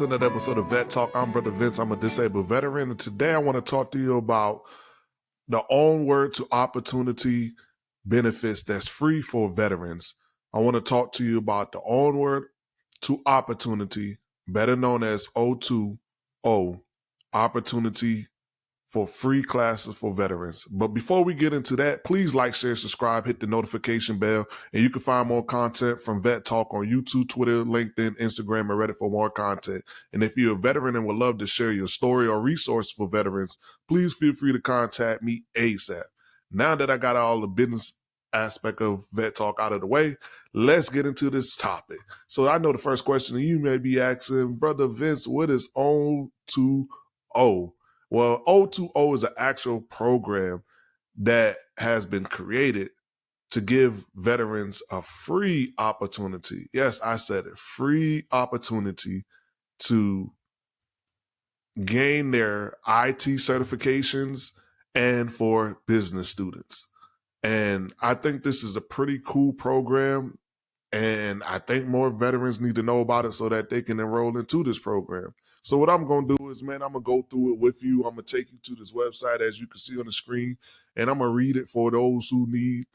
to another episode of Vet Talk. I'm Brother Vince. I'm a disabled veteran, and today I want to talk to you about the onward to opportunity benefits that's free for veterans. I want to talk to you about the onward to opportunity, better known as O2O, opportunity for free classes for veterans. But before we get into that, please like, share, subscribe, hit the notification bell, and you can find more content from Vet Talk on YouTube, Twitter, LinkedIn, Instagram, and Reddit for more content. And if you're a veteran and would love to share your story or resource for veterans, please feel free to contact me ASAP. Now that I got all the business aspect of vet talk out of the way, let's get into this topic. So I know the first question you may be asking, Brother Vince, what is on O2O? Well, O2O is an actual program that has been created to give veterans a free opportunity. Yes, I said it free opportunity to gain their IT certifications and for business students. And I think this is a pretty cool program. And I think more veterans need to know about it so that they can enroll into this program. So what I'm gonna do is, man, I'm gonna go through it with you. I'm gonna take you to this website as you can see on the screen, and I'm gonna read it for those who need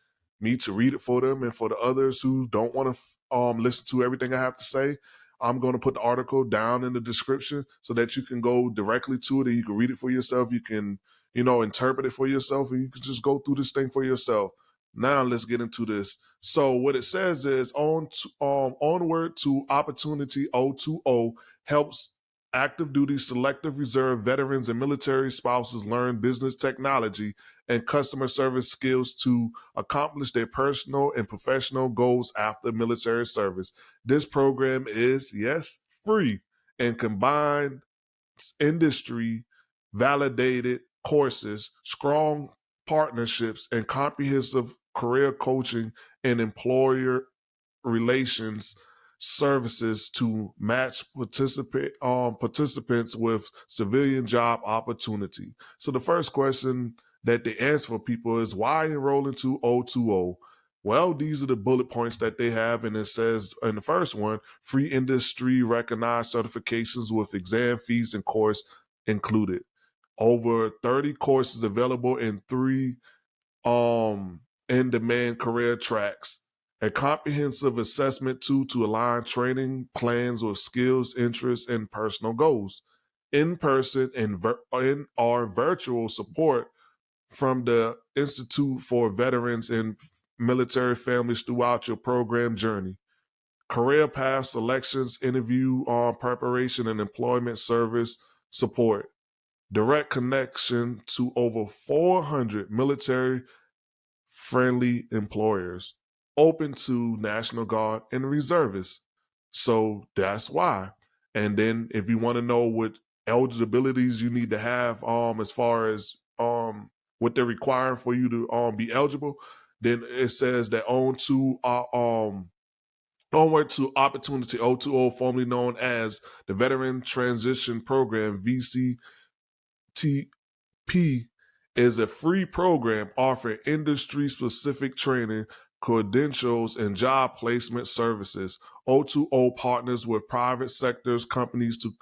me to read it for them, and for the others who don't want to um, listen to everything I have to say. I'm going to put the article down in the description so that you can go directly to it and you can read it for yourself. You can, you know, interpret it for yourself, and you can just go through this thing for yourself. Now let's get into this. So what it says is on to, um, onward to opportunity O2O helps active duty, selective reserve veterans, and military spouses learn business technology and customer service skills to accomplish their personal and professional goals after military service. This program is, yes, free and combined industry validated courses, strong partnerships, and comprehensive career coaching and employer relations services to match participate um, participants with civilian job opportunity. So the first question that they answer for people is why enroll into O2O? Well, these are the bullet points that they have, and it says in the first one, free industry recognized certifications with exam fees and course included. Over 30 courses available in three um in-demand career tracks a comprehensive assessment tool to align training plans with skills, interests, and personal goals. In person and in our virtual support from the Institute for Veterans and Military Families throughout your program journey. Career path selections, interview on uh, preparation, and employment service support. Direct connection to over 400 military friendly employers open to National Guard and reservists. So that's why. And then if you want to know what eligibilities you need to have um as far as um what they're requiring for you to um be eligible, then it says that on to uh, um onward to opportunity O2O, formerly known as the Veteran Transition Program VCTP is a free program offering industry specific training credentials, and job placement services. O2O partners with private sectors companies to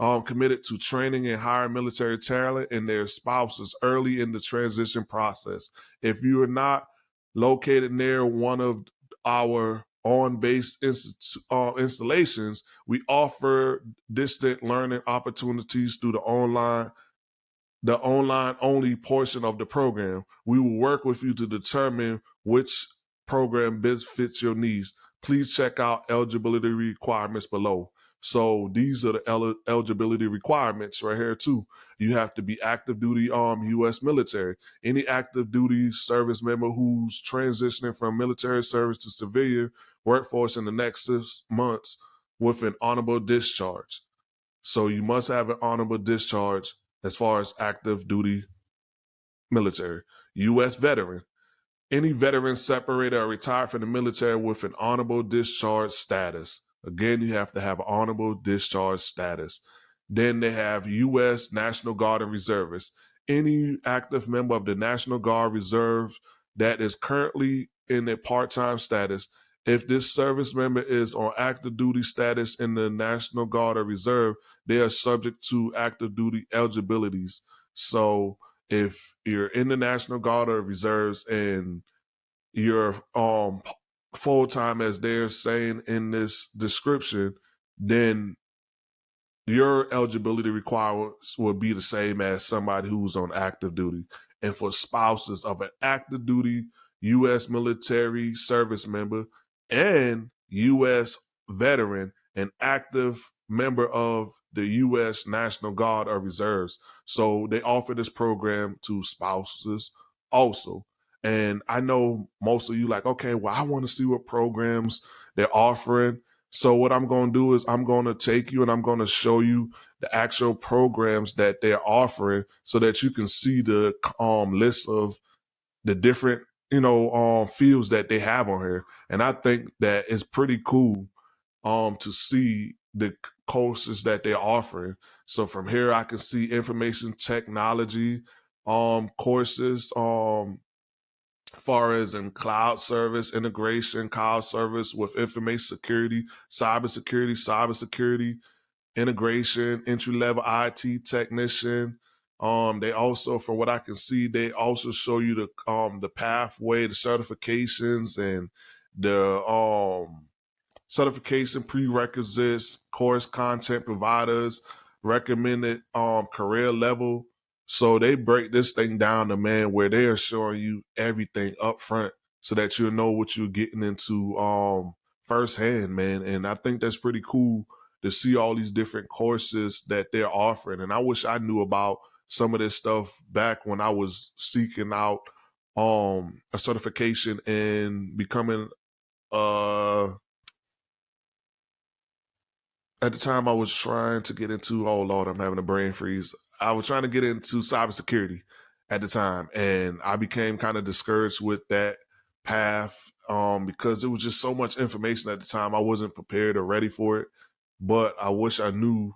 um, committed to training and hiring military talent and their spouses early in the transition process. If you are not located near one of our on-base inst- uh, installations, we offer distant learning opportunities through the online the online only portion of the program. We will work with you to determine which program best fits your needs, please check out eligibility requirements below. So these are the el- eligibility requirements right here too. You have to be active duty um, armed U.S. military. Any active duty service member who's transitioning from military service to civilian workforce in the next six months with an honorable discharge. So you must have an honorable discharge as far as active duty military. U.S. veteran any veteran separated or retired from the military with an honorable discharge status. Again, you have to have honorable discharge status. Then they have U.S. National Guard and Reservists. Any active member of the National Guard Reserve that is currently in a part time status if this service member is on active duty status in the National Guard or Reserve, they are subject to active duty eligibilities. So if you're in the National Guard or Reserves and you're um full time as they're saying in this description, then your eligibility requirements will be the same as somebody who's on active duty. And for spouses of an active duty U.S. military service member and U.S. veteran, an active member of the U.S. National Guard or Reserves. So they offer this program to spouses also. And I know most of you like, okay, well, I want to see what programs they're offering. So what I'm going to do is I'm going to take you and I'm going to show you the actual programs that they're offering so that you can see the um, list of the different, you know, um, fields that they have on here. And I think that it's pretty cool um, to see the courses that they're offering. So from here, I can see information technology um, courses, um, far as in cloud service integration, cloud service with information security, cyber security, cyber security integration, entry level IT technician. Um, they also, for what I can see, they also show you the um the pathway, the certifications, and the um certification prerequisites, course content providers, recommended um career level so they break this thing down to man where they are showing you everything up front so that you'll know what you're getting into um firsthand, man. And I think that's pretty cool to see all these different courses that they're offering. And I wish I knew about some of this stuff back when I was seeking out um a certification and becoming uh at the time I was trying to get into oh Lord, I'm having a brain freeze. I was trying to get into cybersecurity at the time, and I became kind of discouraged with that path um, because it was just so much information at the time. I wasn't prepared or ready for it, but I wish I knew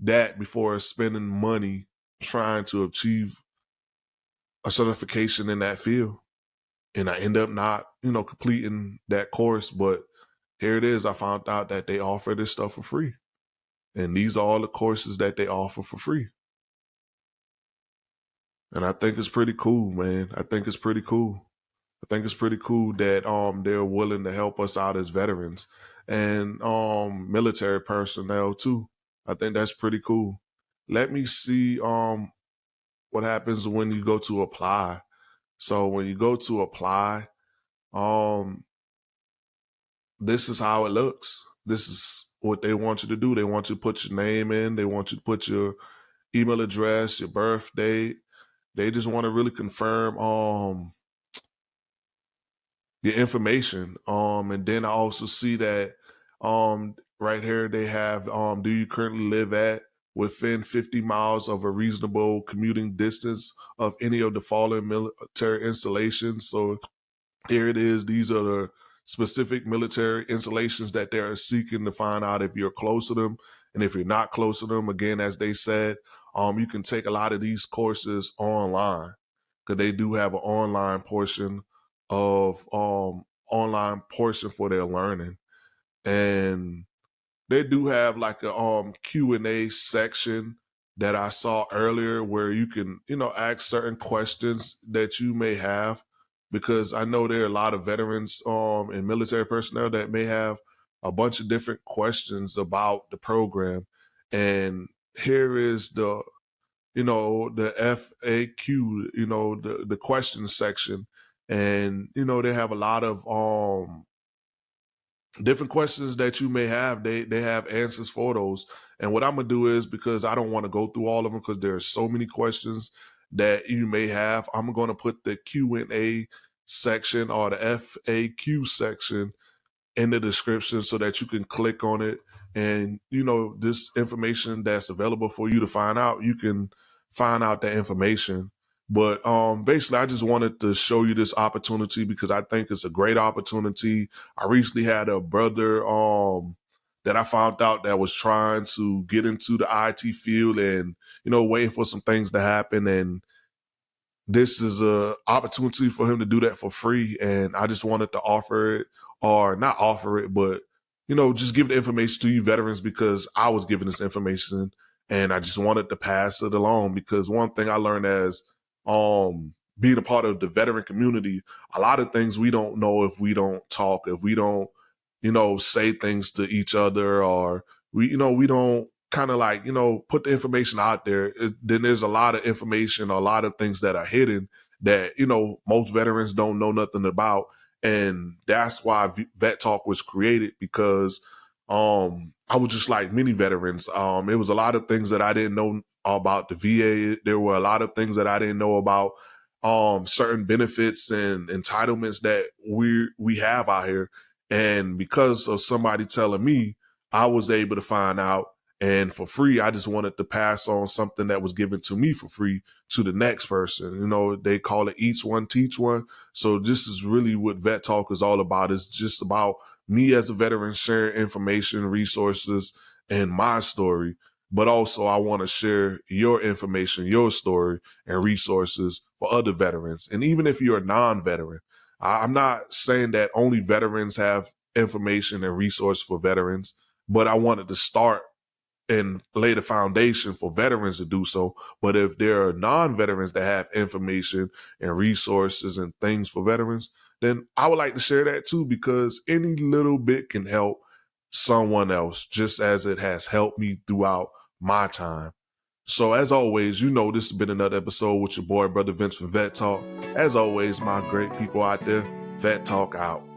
that before spending money trying to achieve a certification in that field. And I end up not, you know, completing that course. But here it is. I found out that they offer this stuff for free. And these are all the courses that they offer for free. And I think it's pretty cool, man. I think it's pretty cool. I think it's pretty cool that um they're willing to help us out as veterans and um military personnel too. I think that's pretty cool. Let me see um what happens when you go to apply. So when you go to apply, um this is how it looks. This is what they want you to do. They want you to put your name in, they want you to put your email address, your birth date, they just want to really confirm um the information. Um and then I also see that um right here they have um do you currently live at within 50 miles of a reasonable commuting distance of any of the following military installations. So here it is. These are the specific military installations that they're seeking to find out if you're close to them. And if you're not close to them, again, as they said, um, you can take a lot of these courses online because they do have an online portion of um online portion for their learning, and they do have like a um Q and A section that I saw earlier where you can you know ask certain questions that you may have because I know there are a lot of veterans um and military personnel that may have a bunch of different questions about the program and here is the you know the FAQ, you know the the question section, and you know they have a lot of um different questions that you may have. They they have answers for those. And what I'm gonna do is because I don't want to go through all of them because there are so many questions that you may have. I'm gonna put the Q and A section or the FAQ section in the description so that you can click on it. And you know this information that's available for you to find out you can find out that information. But um basically i just wanted to show you this opportunity because i think it's a great opportunity. I recently had a brother um that i found out that was trying to get into the it field and you know waiting for some things to happen. And this is a opportunity for him to do that for free. And i just wanted to offer it or not offer it, but you know, just give the information to you veterans because I was given this information and I just wanted to pass it along. Because one thing I learned as um being a part of the veteran community, a lot of things we don't know if we don't talk, if we don't, you know, say things to each other or we, you know, we don't kind of like, you know, put the information out there. It, then there's a lot of information, a lot of things that are hidden that, you know, most veterans don't know nothing about. And that's why Vet Talk was created because um I was just like many veterans. Um, it was a lot of things that I didn't know about the VA. There were a lot of things that I didn't know about um certain benefits and entitlements that we we have out here. And because of somebody telling me, I was able to find out and for free. I just wanted to pass on something that was given to me for free to the next person. You know, they call it each one, teach one. So this is really what Vet Talk is all about. It's just about me as a veteran sharing information, resources, and my story. But also I want to share your information, your story and resources for other veterans. And even if you're a non-veteran, I'm not saying that only veterans have information and resource for veterans, but I wanted to start and lay the foundation for veterans to do so. But if there are non-veterans that have information and resources and things for veterans, then I would like to share that too because any little bit can help someone else, just as it has helped me throughout my time. So as always, you know this has been another episode with your boy, Brother Vince from Vet Talk. As always, my great people out there, Vet Talk out.